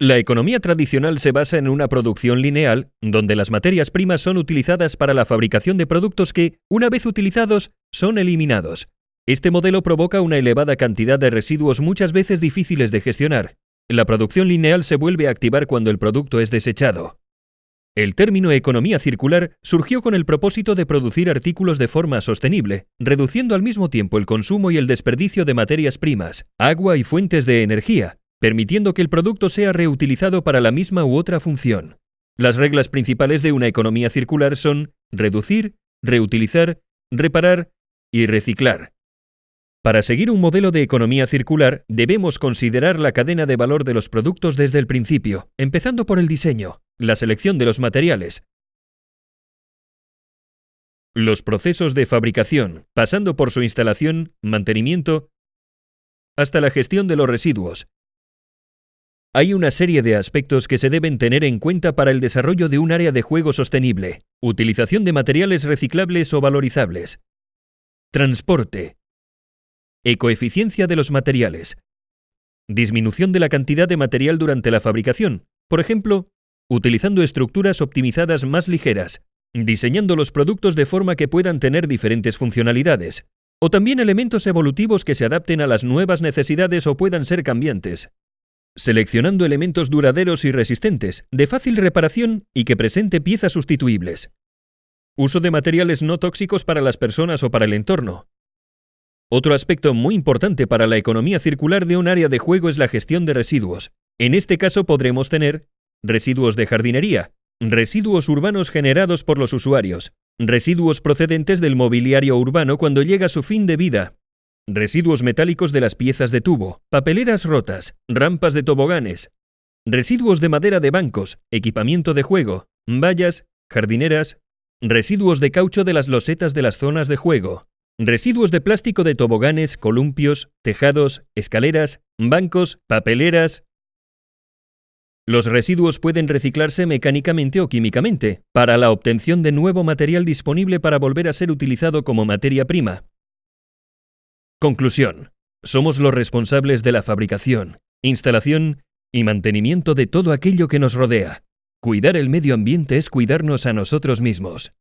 La economía tradicional se basa en una producción lineal, donde las materias primas son utilizadas para la fabricación de productos que, una vez utilizados, son eliminados. Este modelo provoca una elevada cantidad de residuos muchas veces difíciles de gestionar. La producción lineal se vuelve a activar cuando el producto es desechado. El término economía circular surgió con el propósito de producir artículos de forma sostenible, reduciendo al mismo tiempo el consumo y el desperdicio de materias primas, agua y fuentes de energía, permitiendo que el producto sea reutilizado para la misma u otra función. Las reglas principales de una economía circular son reducir, reutilizar, reparar y reciclar. Para seguir un modelo de economía circular, debemos considerar la cadena de valor de los productos desde el principio, empezando por el diseño, la selección de los materiales, los procesos de fabricación, pasando por su instalación, mantenimiento, hasta la gestión de los residuos, hay una serie de aspectos que se deben tener en cuenta para el desarrollo de un área de juego sostenible. Utilización de materiales reciclables o valorizables. Transporte. Ecoeficiencia de los materiales. Disminución de la cantidad de material durante la fabricación. Por ejemplo, utilizando estructuras optimizadas más ligeras, diseñando los productos de forma que puedan tener diferentes funcionalidades, o también elementos evolutivos que se adapten a las nuevas necesidades o puedan ser cambiantes seleccionando elementos duraderos y resistentes, de fácil reparación y que presente piezas sustituibles. Uso de materiales no tóxicos para las personas o para el entorno. Otro aspecto muy importante para la economía circular de un área de juego es la gestión de residuos. En este caso podremos tener residuos de jardinería, residuos urbanos generados por los usuarios, residuos procedentes del mobiliario urbano cuando llega su fin de vida, residuos metálicos de las piezas de tubo, papeleras rotas, rampas de toboganes, residuos de madera de bancos, equipamiento de juego, vallas, jardineras, residuos de caucho de las losetas de las zonas de juego, residuos de plástico de toboganes, columpios, tejados, escaleras, bancos, papeleras. Los residuos pueden reciclarse mecánicamente o químicamente, para la obtención de nuevo material disponible para volver a ser utilizado como materia prima, Conclusión. Somos los responsables de la fabricación, instalación y mantenimiento de todo aquello que nos rodea. Cuidar el medio ambiente es cuidarnos a nosotros mismos.